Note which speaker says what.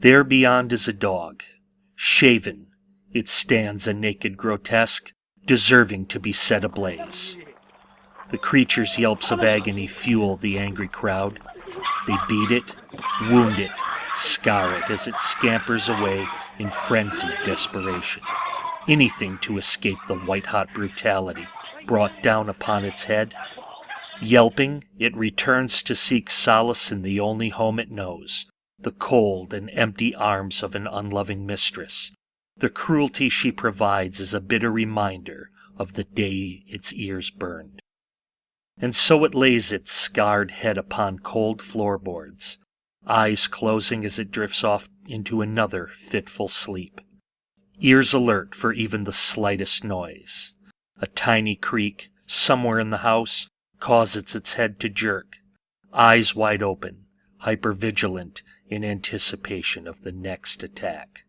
Speaker 1: There beyond is a dog. Shaven, it stands a naked grotesque, deserving to be set ablaze. The creature's yelps of agony fuel the angry crowd. They beat it, wound it, scar it as it scampers away in frenzied desperation. Anything to escape the white hot brutality brought down upon its head. Yelping, it returns to seek solace in the only home it knows the cold and empty arms of an unloving mistress. The cruelty she provides is a bitter reminder of the day its ears burned. And so it lays its scarred head upon cold floorboards, eyes closing as it drifts off into another fitful sleep, ears alert for even the slightest noise. A tiny creak somewhere in the house causes its head to jerk, eyes wide open, hypervigilant in anticipation of the next attack.